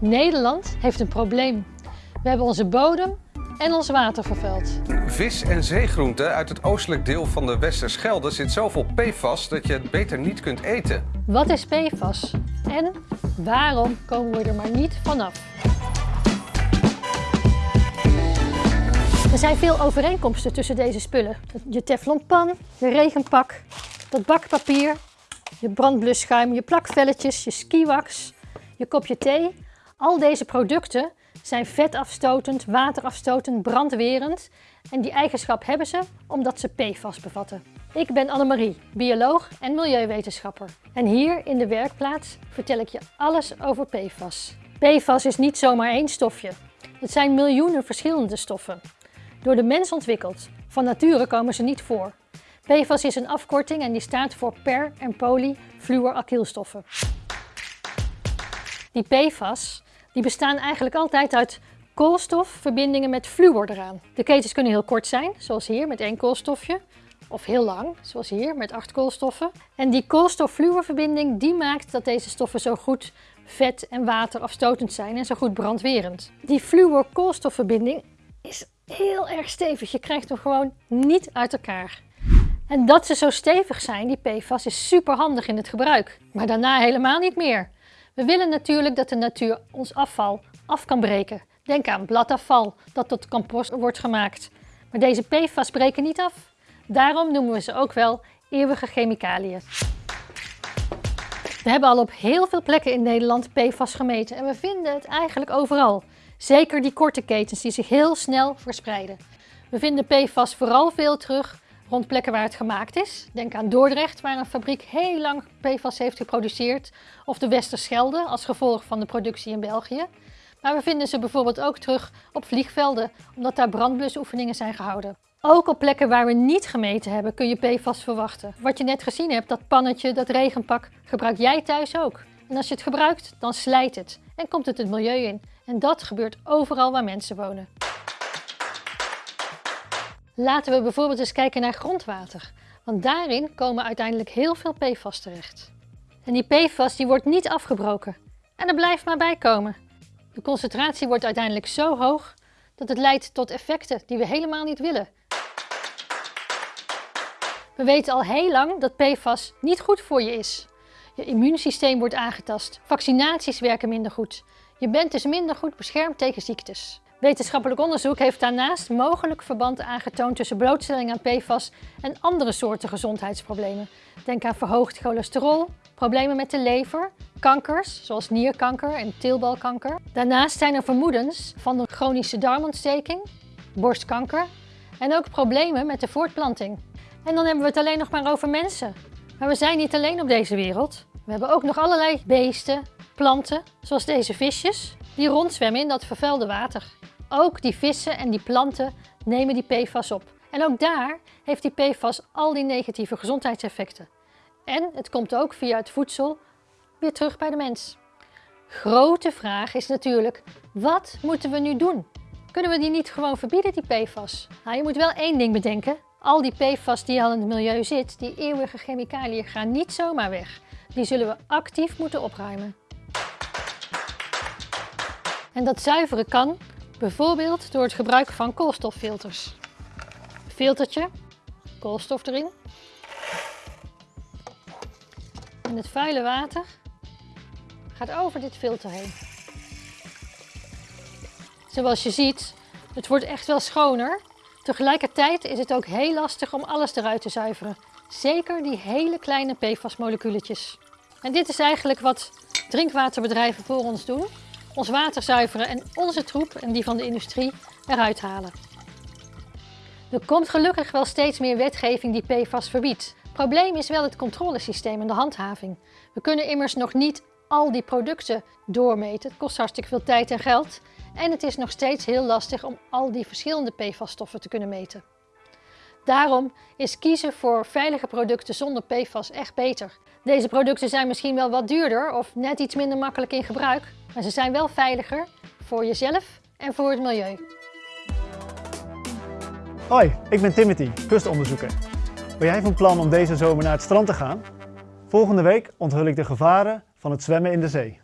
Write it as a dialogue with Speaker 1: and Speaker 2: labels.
Speaker 1: Nederland heeft een probleem. We hebben onze bodem en ons water vervuild.
Speaker 2: Vis en zeegroenten uit het oostelijk deel van de Westerschelde zit zoveel PFAS dat je het beter niet kunt eten.
Speaker 1: Wat is PFAS? En waarom komen we er maar niet vanaf? Er zijn veel overeenkomsten tussen deze spullen. Je teflonpan, je regenpak, dat bakpapier, je brandblusschuim, je plakvelletjes, je skiwax, je kopje thee. Al deze producten zijn vetafstotend, waterafstotend, brandwerend en die eigenschap hebben ze omdat ze PFAS bevatten. Ik ben Annemarie, bioloog en milieuwetenschapper. En hier in de werkplaats vertel ik je alles over PFAS. PFAS is niet zomaar één stofje. Het zijn miljoenen verschillende stoffen. Door de mens ontwikkeld. Van nature komen ze niet voor. PFAS is een afkorting en die staat voor per- en polyfluoracrylstoffen. Die PFAS die bestaan eigenlijk altijd uit koolstofverbindingen met fluor eraan. De ketens kunnen heel kort zijn, zoals hier met één koolstofje. Of heel lang, zoals hier met acht koolstoffen. En die koolstof-fluorverbinding die maakt dat deze stoffen zo goed vet- en waterafstotend zijn en zo goed brandwerend. Die fluor-koolstofverbinding is heel erg stevig. Je krijgt hem gewoon niet uit elkaar. En dat ze zo stevig zijn, die PFAS, is super handig in het gebruik. Maar daarna helemaal niet meer. We willen natuurlijk dat de natuur ons afval af kan breken. Denk aan bladafval dat tot compost wordt gemaakt. Maar deze PFAS breken niet af. Daarom noemen we ze ook wel eeuwige chemicaliën. We hebben al op heel veel plekken in Nederland PFAS gemeten en we vinden het eigenlijk overal. Zeker die korte ketens die zich heel snel verspreiden. We vinden PFAS vooral veel terug rond plekken waar het gemaakt is. Denk aan Dordrecht, waar een fabriek heel lang PFAS heeft geproduceerd. Of de Westerschelde, als gevolg van de productie in België. Maar we vinden ze bijvoorbeeld ook terug op vliegvelden, omdat daar brandblusoefeningen zijn gehouden. Ook op plekken waar we niet gemeten hebben kun je PFAS verwachten. Wat je net gezien hebt, dat pannetje, dat regenpak, gebruik jij thuis ook. En als je het gebruikt, dan slijt het en komt het het milieu in. En dat gebeurt overal waar mensen wonen. Laten we bijvoorbeeld eens kijken naar grondwater. Want daarin komen uiteindelijk heel veel PFAS terecht. En die PFAS die wordt niet afgebroken. En er blijft maar bij komen. De concentratie wordt uiteindelijk zo hoog dat het leidt tot effecten die we helemaal niet willen. We weten al heel lang dat PFAS niet goed voor je is. Je immuunsysteem wordt aangetast, vaccinaties werken minder goed. Je bent dus minder goed beschermd tegen ziektes. Wetenschappelijk onderzoek heeft daarnaast mogelijk verband aangetoond tussen blootstelling aan PFAS en andere soorten gezondheidsproblemen. Denk aan verhoogd cholesterol, problemen met de lever, kankers zoals nierkanker en teelbalkanker. Daarnaast zijn er vermoedens van de chronische darmontsteking, borstkanker en ook problemen met de voortplanting. En dan hebben we het alleen nog maar over mensen. Maar we zijn niet alleen op deze wereld. We hebben ook nog allerlei beesten, planten, zoals deze visjes, die rondzwemmen in dat vervuilde water. Ook die vissen en die planten nemen die PFAS op. En ook daar heeft die PFAS al die negatieve gezondheidseffecten. En het komt ook via het voedsel weer terug bij de mens. Grote vraag is natuurlijk, wat moeten we nu doen? Kunnen we die niet gewoon verbieden, die PFAS? Nou, je moet wel één ding bedenken. Al die PFAS die al in het milieu zit, die eeuwige chemicaliën, gaan niet zomaar weg. Die zullen we actief moeten opruimen. En dat zuiveren kan bijvoorbeeld door het gebruik van koolstoffilters. Filtertje, koolstof erin. En het vuile water gaat over dit filter heen. Zoals je ziet, het wordt echt wel schoner. Tegelijkertijd is het ook heel lastig om alles eruit te zuiveren. Zeker die hele kleine PFAS-moleculetjes. En dit is eigenlijk wat drinkwaterbedrijven voor ons doen. Ons water zuiveren en onze troep en die van de industrie eruit halen. Er komt gelukkig wel steeds meer wetgeving die PFAS verbiedt. Probleem is wel het controlesysteem en de handhaving. We kunnen immers nog niet al die producten doormeten. Het kost hartstikke veel tijd en geld. En het is nog steeds heel lastig om al die verschillende PFAS-stoffen te kunnen meten. Daarom is kiezen voor veilige producten zonder PFAS echt beter. Deze producten zijn misschien wel wat duurder of net iets minder makkelijk in gebruik, maar ze zijn wel veiliger voor jezelf en voor het milieu.
Speaker 3: Hoi, ik ben Timothy, kustonderzoeker. Ben jij van plan om deze zomer naar het strand te gaan? Volgende week onthul ik de gevaren van het zwemmen in de zee.